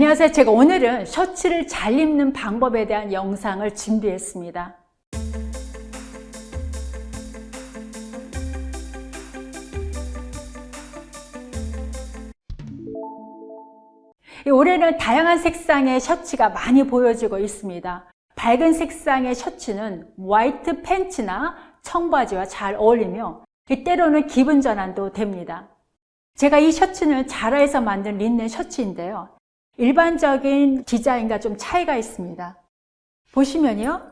안녕하세요. 제가 오늘은 셔츠를 잘 입는 방법에 대한 영상을 준비했습니다. 올해는 다양한 색상의 셔츠가 많이 보여지고 있습니다. 밝은 색상의 셔츠는 화이트 팬츠나 청바지와 잘 어울리며 때로는 기분 전환도 됩니다. 제가 이 셔츠는 자라에서 만든 린넨 셔츠인데요. 일반적인 디자인과 좀 차이가 있습니다. 보시면요.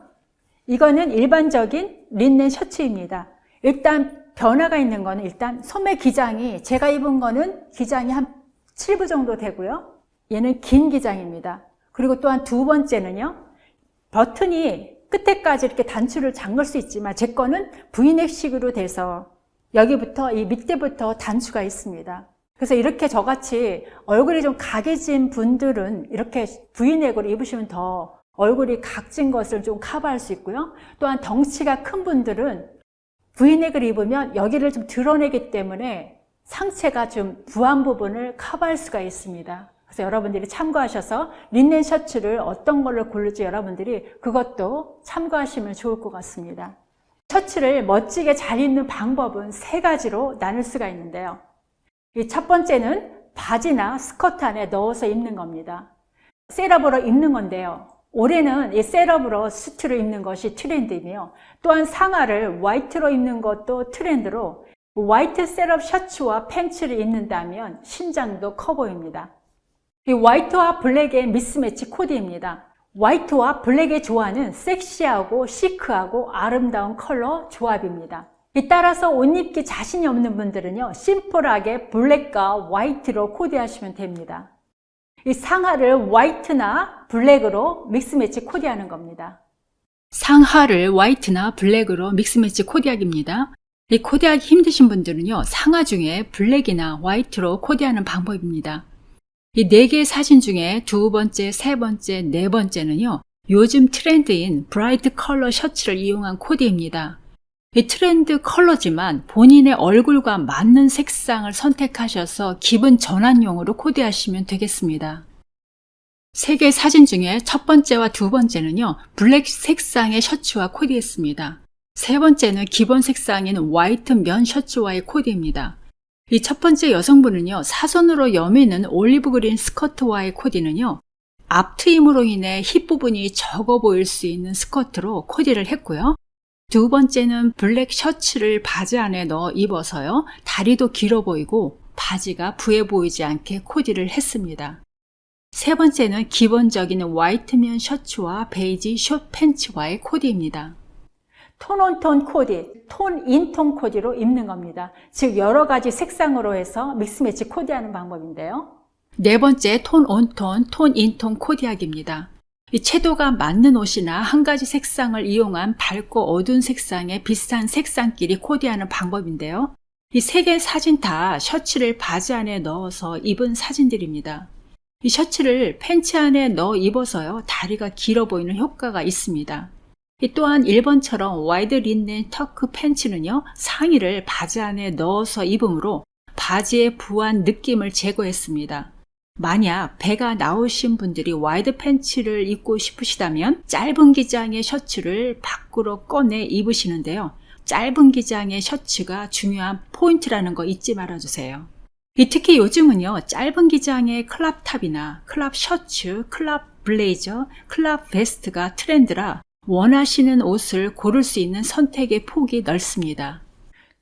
이거는 일반적인 린넨 셔츠입니다. 일단 변화가 있는 거는 일단 소매 기장이 제가 입은 거는 기장이 한 7부 정도 되고요. 얘는 긴 기장입니다. 그리고 또한 두 번째는요. 버튼이 끝에까지 이렇게 단추를 잠글 수 있지만 제 거는 V넥식으로 돼서 여기부터 이 밑에부터 단추가 있습니다. 그래서 이렇게 저같이 얼굴이 좀 각해진 분들은 이렇게 V넥으로 입으시면 더 얼굴이 각진 것을 좀 커버할 수 있고요. 또한 덩치가 큰 분들은 V넥을 입으면 여기를 좀 드러내기 때문에 상체가 좀 부한 부분을 커버할 수가 있습니다. 그래서 여러분들이 참고하셔서 린넨 셔츠를 어떤 걸로 고를지 여러분들이 그것도 참고하시면 좋을 것 같습니다. 셔츠를 멋지게 잘 입는 방법은 세 가지로 나눌 수가 있는데요. 첫 번째는 바지나 스커트 안에 넣어서 입는 겁니다. setup으로 입는 건데요. 올해는 이 setup으로 suit를 입는 것이 트렌드이며 또한 상하를 화이트로 입는 것도 트렌드로 화이트 setup 셔츠와 팬츠를 입는다면 신장도 커 보입니다. 이 화이트와 블랙의 mix match 코디입니다. 화이트와 블랙의 조화는 섹시하고 시크하고 아름다운 컬러 조합입니다. 따라서 옷 입기 자신이 없는 분들은요 심플하게 블랙과 화이트로 코디하시면 됩니다. 이 상하를 화이트나 블랙으로 mix match 코디하는 겁니다. 상하를 화이트나 블랙으로 mix match 코디하기입니다. 이 코디하기 힘드신 분들은요 상하 중에 블랙이나 화이트로 코디하는 방법입니다. 이 네 개의 사진 중에 두 번째, 세 번째, 네 번째는요 요즘 트렌드인 bright color 셔츠를 이용한 코디입니다. 이 트렌드 컬러지만 본인의 얼굴과 맞는 색상을 선택하셔서 기분 전환용으로 코디하시면 되겠습니다. 세 개의 사진 중에 첫 번째와 두 번째는요 블랙 색상의 셔츠와 코디했습니다. 세 번째는 기본 색상인 화이트 면 셔츠와의 코디입니다. 이 첫 번째 여성분은요 사선으로 여미는 olive green 스커트와의 코디는요 앞트임으로 인해 힙 부분이 적어 보일 수 있는 스커트로 코디를 했고요. 두 번째는 블랙 셔츠를 바지 안에 넣어 입어서요. 다리도 길어 보이고 바지가 부해 보이지 않게 코디를 했습니다. 세 번째는 기본적인 화이트 면 셔츠와 베이지 숏 팬츠와의 코디입니다. 톤온톤 코디, 톤인톤 코디로 입는 겁니다. 즉 여러 가지 색상으로 해서 믹스매치 코디하는 방법인데요. 네 번째 톤 온톤, 톤 인톤 코디하기입니다. 이 채도가 맞는 옷이나 한 가지 색상을 이용한 밝고 어두운 색상의 비슷한 색상끼리 코디하는 방법인데요. 이 세 개 사진 다 셔츠를 바지 안에 넣어서 입은 사진들입니다. 이 셔츠를 팬츠 안에 넣어 입어서요 다리가 길어 보이는 효과가 있습니다. 또한 1번처럼 wide linen tuck pants는요 상의를 바지 안에 넣어서 입으므로 바지의 부한 느낌을 제거했습니다. 만약 배가 나오신 분들이 wide pants를 입고 싶으시다면 짧은 기장의 셔츠를 밖으로 꺼내 입으시는데요. 짧은 기장의 셔츠가 중요한 포인트라는 거 잊지 말아주세요. 특히 요즘은요 짧은 기장의 crop top이나 crop 셔츠, crop 블레이저, crop vest가 트렌드라 원하시는 옷을 고를 수 있는 선택의 폭이 넓습니다.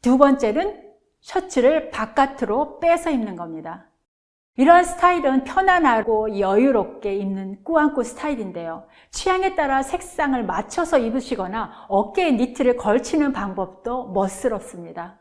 두 번째는 셔츠를 바깥으로 빼서 입는 겁니다. 이러한 스타일은 편안하고 여유롭게 입는 꾸안꾸 스타일인데요. 취향에 따라 색상을 맞춰서 입으시거나 어깨에 니트를 걸치는 방법도 멋스럽습니다.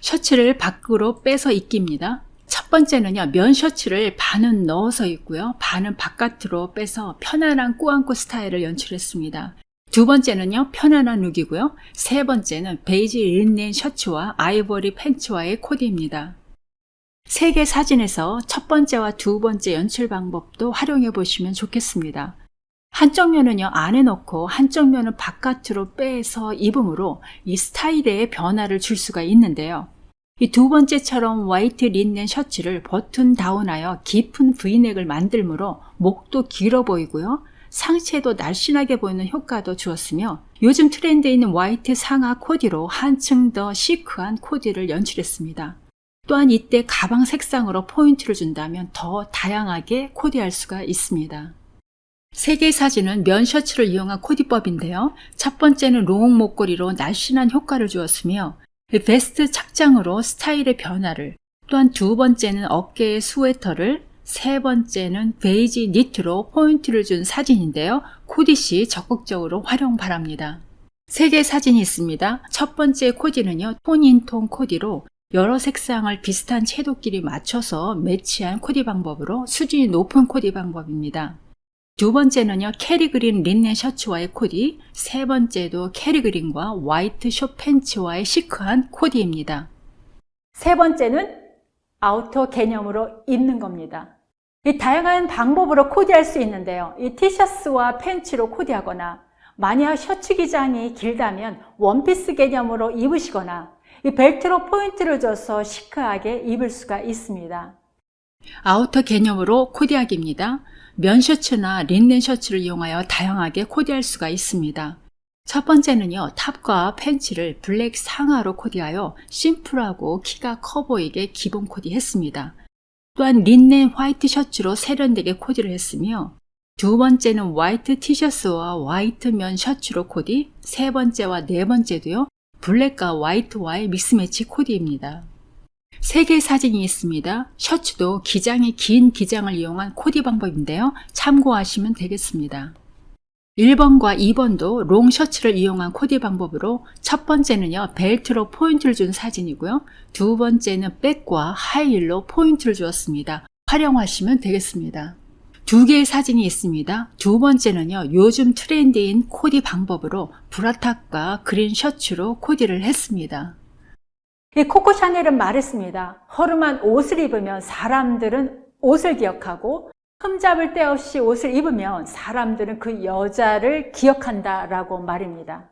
셔츠를 밖으로 빼서 입기입니다. 첫 번째는요, 면 셔츠를 반은 넣어서 입고요, 반은 바깥으로 빼서 편안한 꾸안꾸 스타일을 연출했습니다. 두 번째는요, 편안한 look이고요. 세 번째는 베이지 linen 셔츠와 아이보리 팬츠와의 코디입니다. 세개 사진에서 첫 번째와 두 번째 연출 방법도 활용해 보시면 좋겠습니다. 한쪽 면은요 안에 넣고 한쪽 면은 바깥으로 빼서 입음으로 이 스타일의 변화를 줄 수가 있는데요. 이 두 번째처럼 화이트 linen 셔츠를 button down하여 깊은 브이넥을 만들므로 목도 길어 보이고요. 상체도 날씬하게 보이는 효과도 주었으며 요즘 트렌드에 있는 화이트 상하 코디로 한층 더 시크한 코디를 연출했습니다. 또한 이때 가방 색상으로 포인트를 준다면 더 다양하게 코디할 수가 있습니다. 세 개의 사진은 면 셔츠를 이용한 코디법인데요. 첫 번째는 long 목걸이로 날씬한 효과를 주었으며 vest 착장으로 스타일의 변화를 또한 두 번째는 어깨의 스웨터를 세 번째는 베이지 니트로 포인트를 준 사진인데요. 코디 시 적극적으로 활용 바랍니다. 세 개의 사진이 있습니다. 첫 번째 코디는요. tone in tone 코디로 여러 색상을 비슷한 채도끼리 맞춰서 매치한 코디 방법으로 수준이 높은 코디 방법입니다. 두 번째는요, Kelly green 린넨 셔츠와의 코디, 세 번째도 Kelly green과 화이트 숏 팬츠와의 시크한 코디입니다. 세 번째는 아우터 개념으로 입는 겁니다. 이 다양한 방법으로 코디할 수 있는데요. 이 티셔츠와 팬츠로 코디하거나 만약 셔츠 기장이 길다면 원피스 개념으로 입으시거나 이 벨트로 포인트를 줘서 시크하게 입을 수가 있습니다. 아우터 개념으로 코디하기입니다. 면 셔츠나 린넨 셔츠를 이용하여 다양하게 코디할 수가 있습니다. 첫 번째는요, top과 팬츠를 블랙 상하로 코디하여 심플하고 키가 커 보이게 기본 코디했습니다. 또한 린넨 화이트 셔츠로 세련되게 코디를 했으며 두 번째는 화이트 티셔츠와 화이트 면 셔츠로 코디, 세 번째와 네 번째도요, 블랙과 화이트와의 mix match 코디입니다. 세 개의 사진이 있습니다. 셔츠도 기장이 긴 기장을 이용한 코디 방법인데요. 참고하시면 되겠습니다. 1번과 2번도 long 셔츠를 이용한 코디 방법으로 첫 번째는요 벨트로 포인트를 준 사진이고요 두 번째는 백과 하이힐로 포인트를 주었습니다 활용하시면 되겠습니다 두 개의 사진이 있습니다 두 번째는요 요즘 트렌드인 코디 방법으로 브라탑과 그린 셔츠로 코디를 했습니다 이 코코 샤넬은 말했습니다. 허름한 옷을 입으면 사람들은 옷을 기억하고 흠잡을 데 없이 옷을 입으면 사람들은 그 여자를 기억한다 라고 말입니다.